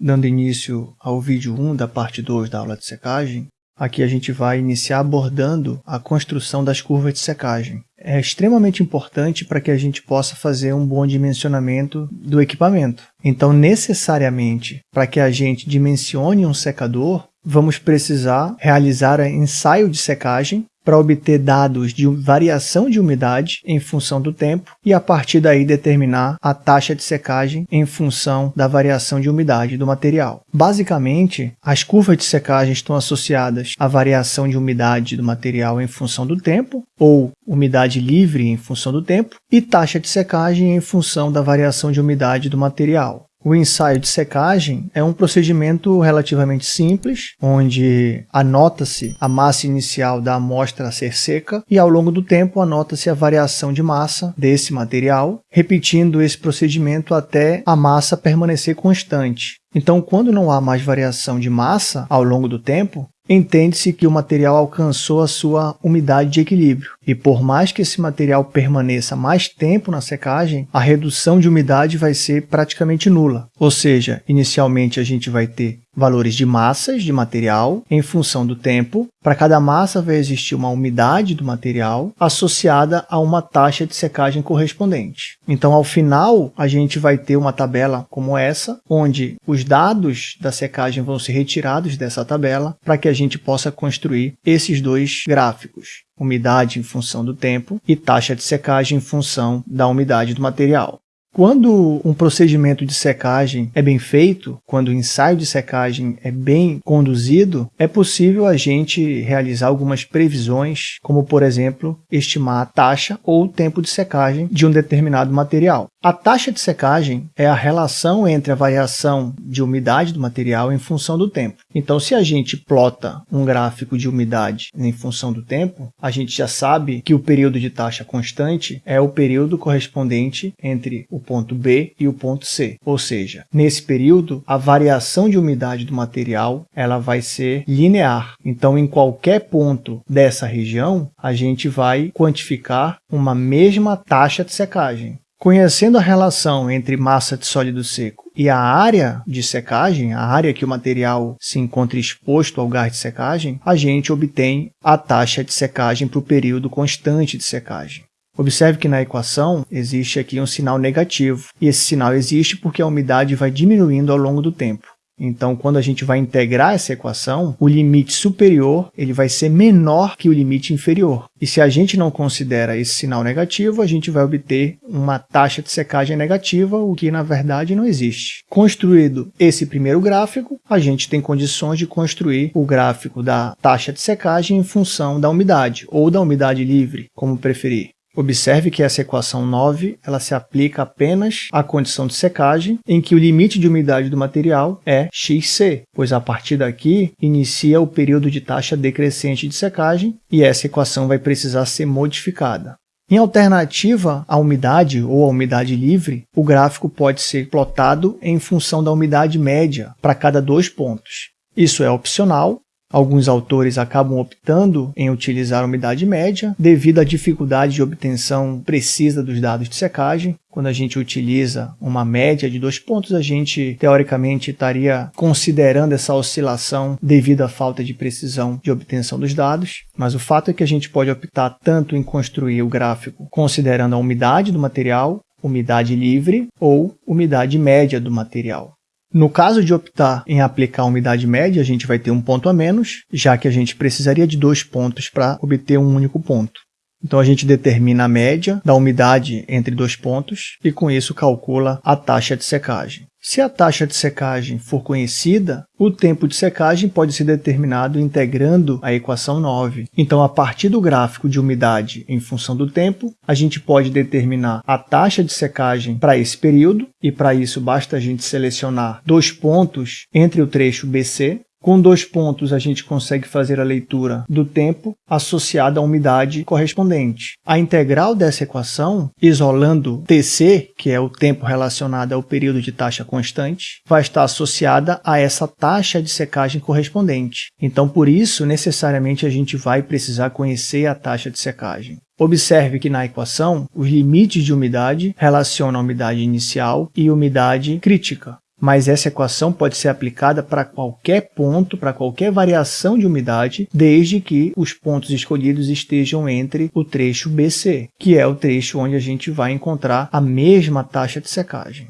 dando início ao vídeo 1 da parte 2 da aula de secagem, aqui a gente vai iniciar abordando a construção das curvas de secagem. É extremamente importante para que a gente possa fazer um bom dimensionamento do equipamento. Então, necessariamente, para que a gente dimensione um secador, vamos precisar realizar ensaio de secagem para obter dados de variação de umidade em função do tempo e, a partir daí, determinar a taxa de secagem em função da variação de umidade do material. Basicamente, as curvas de secagem estão associadas à variação de umidade do material em função do tempo, ou umidade livre em função do tempo, e taxa de secagem em função da variação de umidade do material. O ensaio de secagem é um procedimento relativamente simples, onde anota-se a massa inicial da amostra a ser seca e, ao longo do tempo, anota-se a variação de massa desse material, repetindo esse procedimento até a massa permanecer constante. Então, quando não há mais variação de massa ao longo do tempo, entende-se que o material alcançou a sua umidade de equilíbrio. E por mais que esse material permaneça mais tempo na secagem, a redução de umidade vai ser praticamente nula. Ou seja, inicialmente a gente vai ter valores de massas de material em função do tempo. Para cada massa vai existir uma umidade do material associada a uma taxa de secagem correspondente. Então, ao final, a gente vai ter uma tabela como essa, onde os dados da secagem vão ser retirados dessa tabela para que a gente possa construir esses dois gráficos umidade em função do tempo e taxa de secagem em função da umidade do material. Quando um procedimento de secagem é bem feito, quando o ensaio de secagem é bem conduzido, é possível a gente realizar algumas previsões, como, por exemplo, estimar a taxa ou o tempo de secagem de um determinado material. A taxa de secagem é a relação entre a variação de umidade do material em função do tempo. Então, se a gente plota um gráfico de umidade em função do tempo, a gente já sabe que o período de taxa constante é o período correspondente entre o ponto B e o ponto C. Ou seja, nesse período, a variação de umidade do material ela vai ser linear. Então, em qualquer ponto dessa região, a gente vai quantificar uma mesma taxa de secagem. Conhecendo a relação entre massa de sólido seco e a área de secagem, a área que o material se encontra exposto ao gás de secagem, a gente obtém a taxa de secagem para o período constante de secagem. Observe que na equação existe aqui um sinal negativo, e esse sinal existe porque a umidade vai diminuindo ao longo do tempo. Então, quando a gente vai integrar essa equação, o limite superior ele vai ser menor que o limite inferior. E se a gente não considera esse sinal negativo, a gente vai obter uma taxa de secagem negativa, o que na verdade não existe. Construído esse primeiro gráfico, a gente tem condições de construir o gráfico da taxa de secagem em função da umidade, ou da umidade livre, como preferir. Observe que essa equação 9 ela se aplica apenas à condição de secagem, em que o limite de umidade do material é xc, pois a partir daqui inicia o período de taxa decrescente de secagem e essa equação vai precisar ser modificada. Em alternativa à umidade ou à umidade livre, o gráfico pode ser plotado em função da umidade média para cada dois pontos. Isso é opcional, Alguns autores acabam optando em utilizar a umidade média devido à dificuldade de obtenção precisa dos dados de secagem. Quando a gente utiliza uma média de dois pontos, a gente teoricamente estaria considerando essa oscilação devido à falta de precisão de obtenção dos dados. Mas o fato é que a gente pode optar tanto em construir o gráfico considerando a umidade do material, umidade livre ou umidade média do material. No caso de optar em aplicar a umidade média, a gente vai ter um ponto a menos, já que a gente precisaria de dois pontos para obter um único ponto. Então a gente determina a média da umidade entre dois pontos e com isso calcula a taxa de secagem. Se a taxa de secagem for conhecida, o tempo de secagem pode ser determinado integrando a equação 9. Então, a partir do gráfico de umidade em função do tempo, a gente pode determinar a taxa de secagem para esse período, e para isso basta a gente selecionar dois pontos entre o trecho BC, com dois pontos, a gente consegue fazer a leitura do tempo associado à umidade correspondente. A integral dessa equação, isolando Tc, que é o tempo relacionado ao período de taxa constante, vai estar associada a essa taxa de secagem correspondente. Então, por isso, necessariamente, a gente vai precisar conhecer a taxa de secagem. Observe que na equação, os limites de umidade relacionam a umidade inicial e umidade crítica. Mas essa equação pode ser aplicada para qualquer ponto, para qualquer variação de umidade, desde que os pontos escolhidos estejam entre o trecho BC, que é o trecho onde a gente vai encontrar a mesma taxa de secagem.